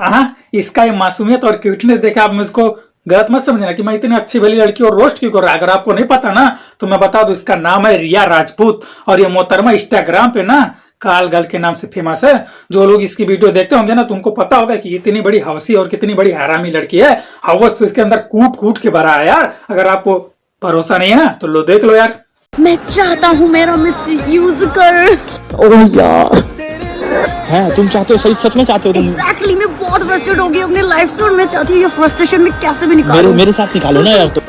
हाँ इसका ये मासूमियत और क्यूटनेस देखा आप मुझको गलत मत समझना कि मैं इतनी अच्छी भली लड़की और रोस्ट क्यों कर रहा अगर आपको नहीं पता ना तो मैं बता दूँ इसका नाम है रिया राजपूत और ये मोहतरमा इंस्टाग्राम पे ना काल गल के नाम से फ़ेमस है। जो लोग इसकी वीडियो देखते होंगे ना तुमको पता होगा कि इतनी बड़ी हवसी और कितनी बड़ी हरामी लड़की है। हवस तो इसके अंदर कूट कूट के भरा है यार। अगर आपको भरोसा नहीं है ना तो लो देख लो यार। मैं चाहता हूँ मेरा मिस यूज़ कर। है? तुम चाहते हो सही सच में चाहते हो तुम? एक्चुअली मैं बहुत फ्रस्ट्रेट हो गई अपने लाइफ से और मैं चाहती हूँ ये फ्रस्ट्रेशन में कैसे भी निकालो? मेरे मेरे साथ निकालो ना यार तो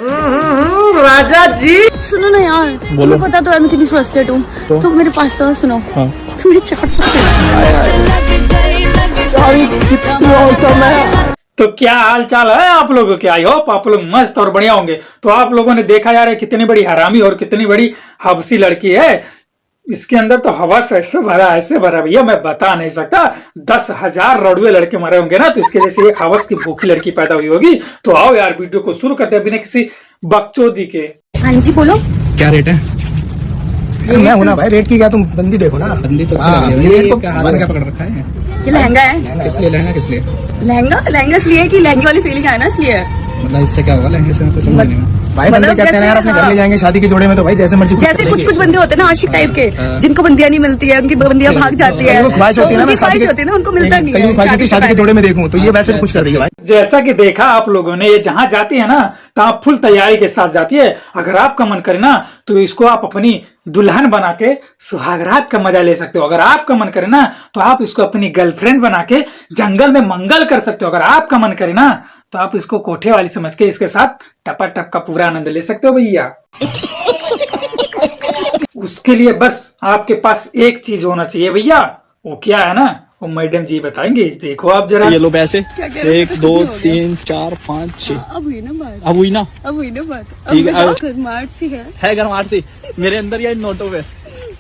राजा जी। सुनो ना यार बोलो। पता तो है मैं कितनी फ्रस्ट्रेट हूँ। तो? तो मेरे पास तो सुनो हाँ। तुम चाट सकते तो क्या हाल चाल है आप लोगों के? आई होप आप लोग मस्त और बढ़िया होंगे। तो आप लोगों ने देखा यार कितनी बड़ी हरामी और कितनी बड़ी हवसी लड़की है। इसके अंदर तो हवस ऐसे भरा ऐसे भरा भैया मैं बता नहीं सकता। दस हज़ार रड़ुए लड़के मरे होंगे ना तो इसके जैसे एक हवस की भूखी लड़की पैदा हुई होगी। तो आओ यार वीडियो को शुरू करते हैं बिना किसी बकचोदी के। हाँ जी बोलो। क्या रेट है? मैं हूँ ना भाई रेट की क्या तुम बंदी देखो ना। बंदी तो ये है। ये को क्या पकड़ रखा है। ये लहंगा है। किस लिए? लहंगा किस लिए? लहंगा? लहंगा इसलिए कि लहंगे वाली फीलिंग है ना इसलिए मतलब इससे क्या होगा? लहंगे से मतलब समझ नहीं भाई बंदे मतलब कहते हैं यार अपने घर ले हाँ। जाएँगे शादी के जोड़े में तो भाई जैसे मर्ज़ी जैसे कुछ कुछ बंदे होते हैं ना आशिक टाइप के हाँ। जिनको बंदियाँ नहीं मिलती है उनकी बंदियाँ भाग जाती है। को ख्वाहिश होती है ना तो उनकी शादी होती है ना उनको मिलता नहीं है शादी के जोड़े में देखूँ तो ये वैसे भी कुछ कर रही है भाई। जैसा कि देखा आप लोगों ने, ये जहाँ जाती है ना तो आप फुल तैयारी के साथ जाती है। अगर आपका मन करे ना तो इसको आप अपनी दुल्हन बना के सुहागरात का मज़ा ले सकते हो। अगर आपका मन करे ना तो आप इसको अपनी गर्लफ्रेंड बना के जंगल में मंगल कर सकते हो। अगर आपका मन करे ना तो आप इसको कोठे वाली समझ के इसके साथ टपा टप का पूरा आनंद ले सकते हो भैया। उसके लिए बस आपके पास एक चीज़ होना चाहिए भैया। वो क्या है ना वो मैडम जी बताएँगे देखो आप जरा। ये लो पैसे? एक दो तीन चार पाँच छह। अब हुई ना बात। अब हुई ना? अब हुई ना बात। ठीक है, अब सी है? है घर मार से। मेरे अंदर या नोटों में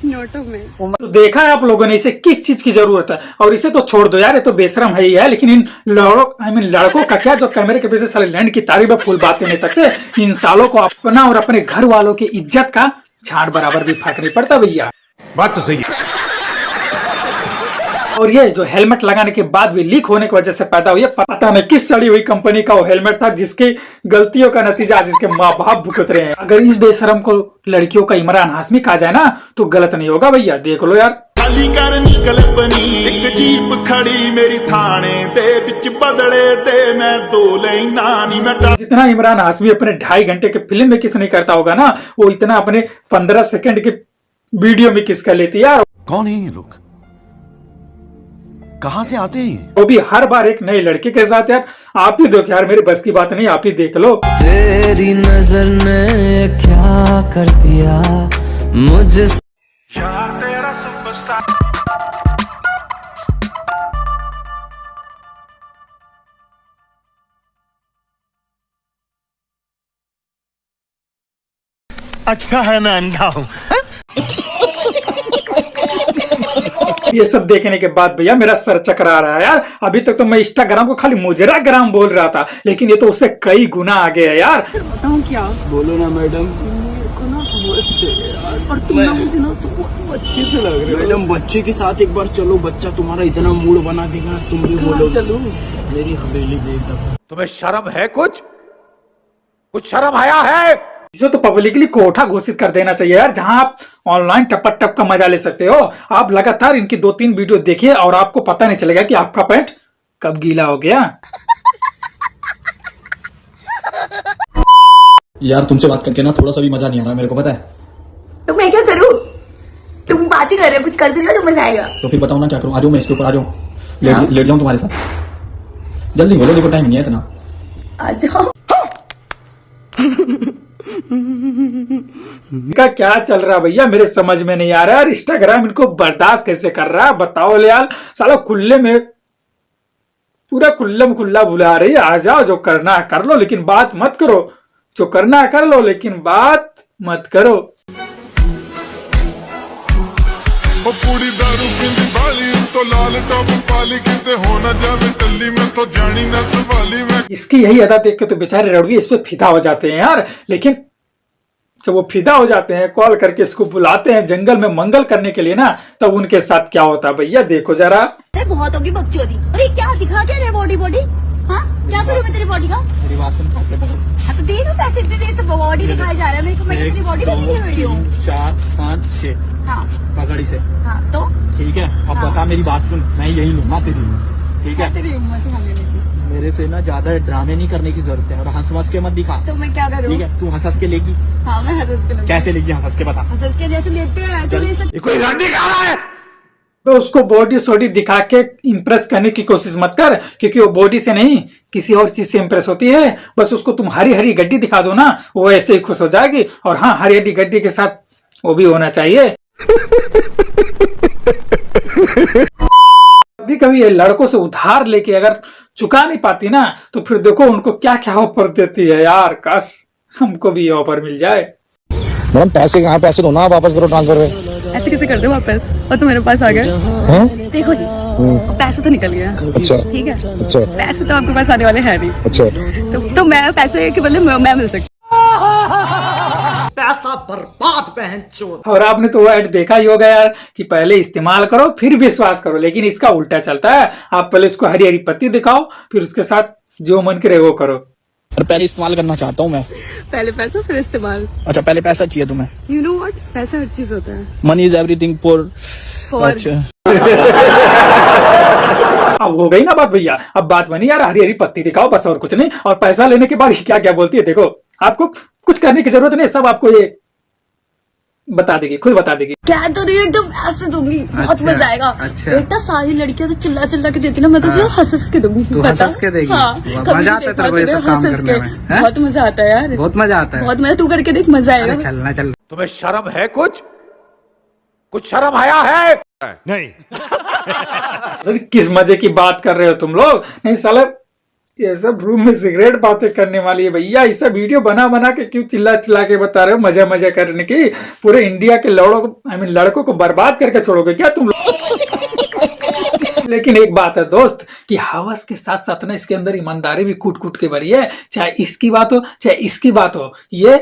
नोटों में। तो देखा है आप लोगों ने इसे किस चीज़ की ज़रूरत है? और इसे तो छोड़ दो यार ये तो बेशरम है ही है। लेकिन इन लड़कों आई मीन लड़कों का क्या जो कैमरे के पीछे साले लैंड की तारीफ़ फूल बातें नहीं तकते इन सालों को अपना और अपने घर वालों की इज़्ज़त का झाड़ बराबर भी फ़र्क नहीं पड़ता भैया। बात तो सही है। और ये जो हेलमेट लगाने के बाद भी लीक होने की वजह से पैदा हुई है पता नहीं किस सड़ी हुई कंपनी का वो हेलमेट था जिसकी गलतियों का नतीजा आज इसके माँ बाप भुगत रहे हैं अगर इस बेशरम को लड़कियों का इमरान हाशमी कहा जाए ना तो गलत नहीं होगा भैया देख लो यार ਖਾਲੀ ਕਰ ਨਿਕਲ ਬਣੀ ਇੱਕ ਜੀਪ ਖੜੀ ਮੇਰੀ ਥਾਣੇ ਦੇ ਵਿੱਚ ਬਦਲੇ ਤੇ ਮੈਂ ਦੋ ਲੈਣਾ ਨਹੀਂ ਮੈਂ ਡਰ जितना इमरान हाशमी अपने ढाई घंटे के फिल्म में किस नहीं करता होगा ना वो इतना अपने पंद्रह सेकंड के वीडियो में किस कर लेती है यार कौन है ये लोग कहाँ से आते हैं ये? वो भी हर बार एक नए लड़के के साथ यार। आप ही देखो यार मेरी बस की बात नहीं आप ही देख लो। तेरी नज़र ने क्या कर दिया? मुझे अच्छा है मैं अंधा हूँ। ये सब देखने के बाद भैया मेरा सर चकरा रहा है यार। अभी तक तो मैं इंस्टाग्राम को खाली मुजरा ग्राम बोल रहा था लेकिन ये तो उससे कई गुना आगे है यार। बताऊँ क्या? बोलो ना मैडम। है और तुम ना मुझे ना तो बहुत अच्छे से लग रहे हो। मैडम बच्चे के साथ एक बार चलो बच्चा तुम्हारा इतना मूड बना देगा तुम भी बोलो चलो? मेरी हवेली देख तुम्हें शर्म है कुछ? कुछ शर्म आया है? इसे तो पब्लिकली कोठा घोषित कर देना चाहिए यार जहाँ आप ऑनलाइन टपट टप का मज़ा ले सकते हो। आप लगातार इनकी दो तीन वीडियो देखिए और आपको पता नहीं चलेगा कि आपका पैंट कब गीला हो गया। यार तुमसे बात करके ना थोड़ा सा भी मज़ा नहीं आ रहा मेरे को पता है। तो मैं क्या करूँ? तुम बात ही कर रहे हो कुछ कर भी तो मज़ा आएगा। तो फिर बताओ ना क्या करूँ? आ जाओ मैं इसके ऊपर आ जाऊँ। लेट लेट जाऊँ तुम्हारे साथ। जल्दी बोलो देखो टाइम नहीं है इतना। आ जाओ। का क्या चल रहा भैया? मेरे समझ में नहीं आ रहा है इंस्टाग्राम इनको बर्दाश्त कैसे कर रहा है? बताओ लाल साला खुल्ले में पूरा खुल्लम खुल्ला बुला रही आ जाओ जो करना है कर लो लेकिन बात मत करो। जो करना है कर लो लेकिन बात मत करो। पूरी दारू पींदी बाली तो लाल टॉप पाली किते हो ना जावे टल्ली में तो जानी ना सवाली में इसकी यही अदा देख के तो बेचारे रड़वी इस पे फिदा हो जाते हैं यार। लेकिन जब वो फिदा हो जाते हैं कॉल करके इसको बुलाते हैं जंगल में मंगल करने के लिए ना तब उनके साथ क्या होता है भैया? देखो जरा। बहुत होगी बकचोदी। अरे क्या दिखा क्या रहे बॉडी बॉडी हाँ? क्या करूँ मैं तेरी बॉडी का? हाँ तो दे दो पैसे इतने देर से बॉडी दिखाई जा रहा है। मेरे को मैं तेरी बॉडी देखी है। वीडियो चार पाँच छह। हाँ। पकड़ी से। हाँ तो? ठीक है? अब हाँ। बता मेरी बात सुन। मैं यही लूँगा तेरी। ठीक है? तेरी उम्र से मेरे से ना ज़्यादा ड्रामे नहीं करने की ज़रूरत है और हंस हंस के मत दिखा। तो मैं क्या करूँ? ठीक है तू हंस हंस के लेगी। हाँ मैं हंस के कैसे लेगी हंस हंस के बता। हंस के जैसे लेते हैं ये कोई खा रहा है? तो उसको बॉडी सोडी दिखा के इम्प्रेस करने की कोशिश मत कर क्योंकि वो बॉडी से नहीं किसी और चीज़ से इम्प्रेस होती है। बस उसको तुम हरी हरी गड्डी दिखा दो ना वो ऐसे ही खुश हो जाएगी। और हाँ हरी हरी गड्डी के साथ वो भी होना चाहिए। कभी कभी ये लड़कों से उधार लेके अगर चुका नहीं पाती ना तो फिर देखो उनको क्या क्या ऑफ़र देती है यार काश हमको भी ये ऑफ़र मिल जाए। मैडम पैसे कहाँ पैसे दो ना वापस करो ट्रांसफ़र ऐसे कैसे कर दो वापस? और तो मेरे पास आ गए? देखो जी पैसे तो निकल गया। अच्छा। ठीक है? अच्छा। पैसे तो आपके पास आने वाले हैं नहीं अच्छा। तो, तो मैं पैसे के बदले मैं, मैं मिल सकती और आपने तो वो ऐड देखा ही होगा यार कि पहले इस्तेमाल करो फिर विश्वास करो लेकिन इसका उल्टा चलता है। आप पहले उसको हरी हरी पत्ती दिखाओ फिर उसके साथ जो मन करे वो करो। और पहले इस्तेमाल करना चाहता हूँ मैं। पहले पैसा फिर इस्तेमाल। अच्छा पहले पैसा चाहिए तुम्हें। यू नो व्हाट पैसा हर चीज़ होता है। मनी इज़ एवरीथिंग फॉर अच्छा। अब हो गई ना बात भैया। अब बात बनी यार हरी हरी पत्ती दिखाओ बस और कुछ नहीं। और पैसा लेने के बाद क्या क्या बोलती है देखो। आपको कुछ करने की ज़रूरत नहीं सब आपको ये बता देगी खुद बता देगी। क्या तो रही हूँ एकदम ऐसे दूँगी बहुत मज़ा आएगा। बेटा सारी लड़कियाँ तो चिल्ला चिल्ला के देती ना मैं तो तुझे हंस हंस के दूँगी तू हंस हंस के देगी? हाँ मज़ा आता है को हंस। बहुत मज़ा आता है यार। बहुत मज़ा आता है। बहुत मज़ा तू करके देख मज़ा आएगा। चलना चल। तुम्हें शर्म है कुछ? कुछ शर्म आया है? सर किस मज़े की बात कर रहे हो तुम लोग? नहीं साले ये सब रूम में सिगरेट बातें करने वाली है भैया। सब वीडियो बना बना के क्यों चिल्ला चिल्ला के बता रहे हो मज़ा मज़ा करने की? पूरे इंडिया के लड़ों को आई मीन लड़कों को बर्बाद करके छोड़ोगे क्या तुम लोग? लेकिन एक बात है दोस्त कि हवस के साथ साथ ना इसके अंदर ईमानदारी भी कूट कूट के भरी है। चाहे इसकी बात हो चाहे इसकी बात हो ये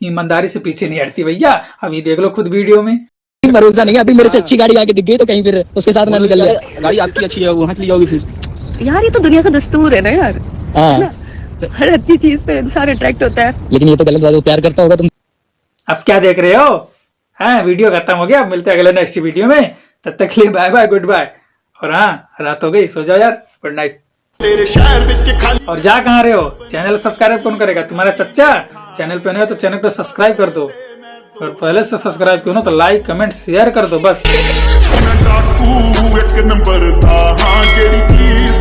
ईमानदारी से पीछे नहीं हटती भैया। अभी देख लो खुद वीडियो में। भरोसा नहीं अभी मेरे से अच्छी गाड़ी आके दिख गई तो कहीं फिर उसके साथ ना निकल जाए गाड़ी आपकी अच्छी है वहाँ चली जाओगी फिर। यार ये तो दुनिया का दस्तूर है ना यार। हाँ। हर अच्छी चीज़ पे इंसान अट्रैक्ट होता है। लेकिन ये तो गलत बात प्यार करता होगा तुम। अब क्या देख रहे हो? हाँ वीडियो खत्म हो गया अब मिलते हैं अगले नेक्स्ट वीडियो में। तब तक लिए बाय बाय गुड बाय और हाँ रात हो गई सो जाओ यार गुड नाइट और जा कहाँ रहे हो? चैनल सब्सक्राइब कौन करेगा? तुम्हारा चच्चा? चैनल पे नहीं हो तो चैनल को सब्सक्राइब कर दो। और पहले से सब्सक्राइब क्यों ना तो लाइक कमेंट शेयर कर दो बस।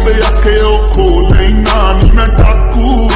ਤੇ ਅੱਖ ਉਹ ਖੋ ਲੈਣਾ ਨਹੀਂ ਮੈਂ ਟਾਕੂ